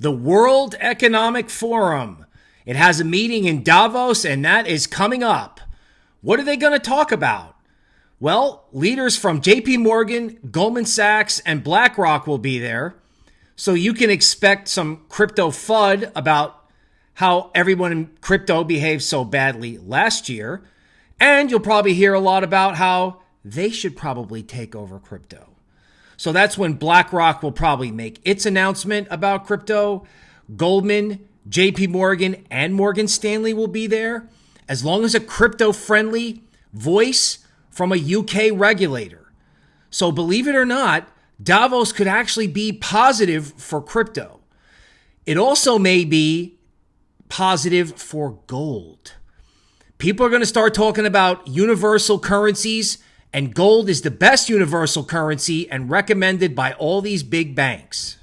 the World Economic Forum. It has a meeting in Davos, and that is coming up. What are they going to talk about? Well, leaders from JP Morgan, Goldman Sachs, and BlackRock will be there. So you can expect some crypto FUD about how everyone in crypto behaved so badly last year. And you'll probably hear a lot about how they should probably take over crypto. So that's when BlackRock will probably make its announcement about crypto. Goldman, JP Morgan, and Morgan Stanley will be there, as long as a crypto friendly voice from a UK regulator. So believe it or not, Davos could actually be positive for crypto. It also may be positive for gold. People are going to start talking about universal currencies and gold is the best universal currency and recommended by all these big banks.